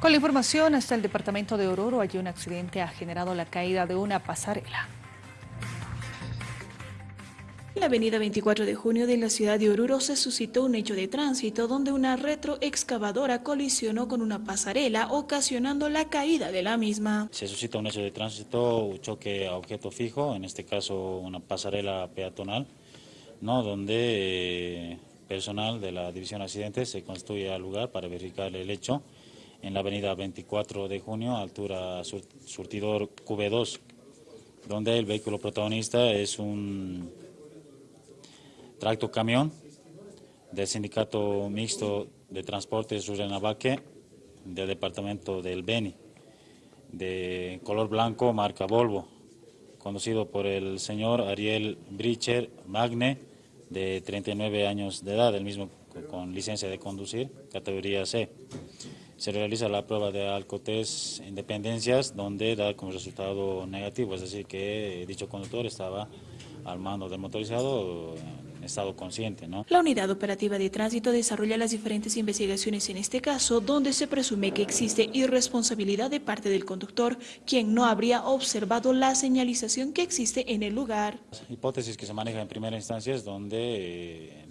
Con la información, hasta el departamento de Oruro, allí un accidente ha generado la caída de una pasarela. En la avenida 24 de junio de la ciudad de Oruro se suscitó un hecho de tránsito donde una retroexcavadora colisionó con una pasarela, ocasionando la caída de la misma. Se suscita un hecho de tránsito, un choque a objeto fijo, en este caso una pasarela peatonal, ¿no? donde eh, personal de la División Accidentes se construye al lugar para verificar el hecho en la avenida 24 de junio, altura surtidor QB2, donde el vehículo protagonista es un tracto camión del Sindicato Mixto de Transportes Rurrenabaque del departamento del Beni, de color blanco, marca Volvo, conducido por el señor Ariel Bricher Magne, de 39 años de edad, el mismo con licencia de conducir, categoría C se realiza la prueba de alcotés en dependencias donde da como resultado negativo, es decir, que dicho conductor estaba al mando del motorizado en estado consciente. ¿no? La Unidad Operativa de Tránsito desarrolla las diferentes investigaciones en este caso, donde se presume que existe irresponsabilidad de parte del conductor, quien no habría observado la señalización que existe en el lugar. hipótesis que se maneja en primera instancia es donde eh,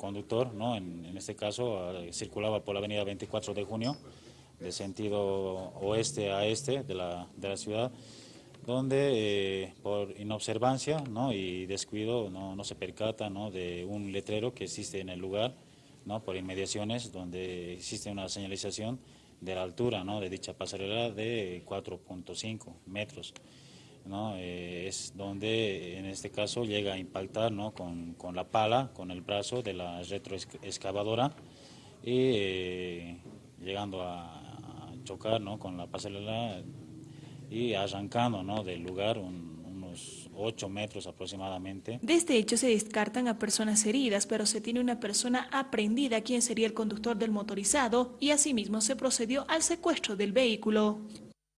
conductor, ¿no? en, este caso ah, circulaba por la avenida 24 de junio, de sentido oeste a este de la, de la ciudad, donde eh, por inobservancia ¿no? y descuido no, no se percata ¿no? de un letrero que existe en el lugar, ¿no? por inmediaciones, donde existe una señalización de la altura ¿no? de dicha pasarela de 4.5 metros. ¿No? Eh, es donde en este caso llega a impactar ¿no? con, con, la pala, con el brazo de la retroexcavadora y eh, llegando a, chocar ¿no? con la pasarela y arrancando ¿no? del lugar unos 8 metros aproximadamente. De este hecho se descartan a personas heridas, pero se tiene una persona aprendida quien sería el conductor del motorizado y asimismo se procedió al secuestro del vehículo.